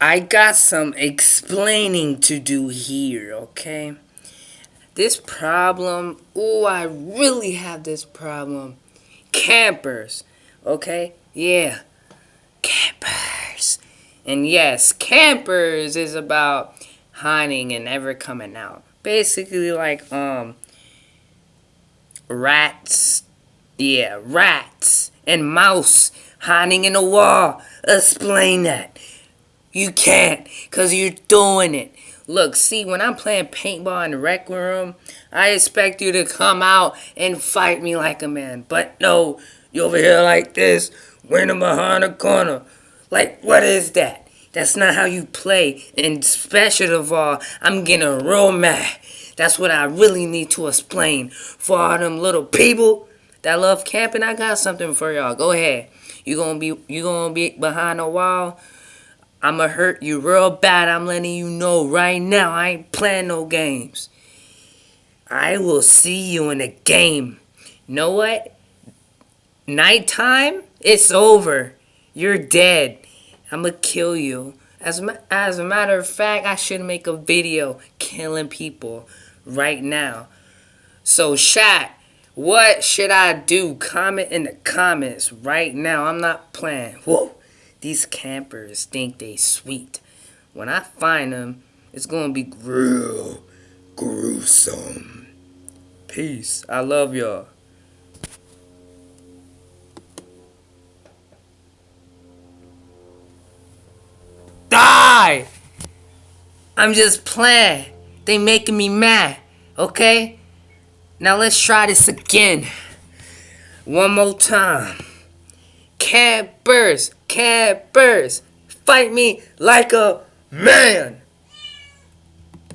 I got some explaining to do here, okay? This problem, oh, I really have this problem. Campers, okay? Yeah, campers. And yes, campers is about hiding and never coming out. Basically like, um, rats, yeah, rats and mouse hiding in a wall. Explain that. You can't, because you're doing it. Look, see, when I'm playing paintball in the rec room, I expect you to come out and fight me like a man. But no, you over here like this, winning behind the corner. Like, what is that? That's not how you play. And special of all, I'm getting real mad. That's what I really need to explain. For all them little people that love camping, I got something for y'all. Go ahead. You gonna be you gonna be behind a wall I'ma hurt you real bad. I'm letting you know right now. I ain't playing no games. I will see you in a game. Know what? Nighttime, it's over. You're dead. I'ma kill you. As, as a matter of fact, I should make a video killing people right now. So, chat, what should I do? Comment in the comments right now. I'm not playing. Whoa. These campers think they sweet. When I find them, it's gonna be real gruesome. Peace. I love y'all. Die! I'm just playing. They making me mad. Okay? Now let's try this again. One more time. Campers, campers, fight me like a man.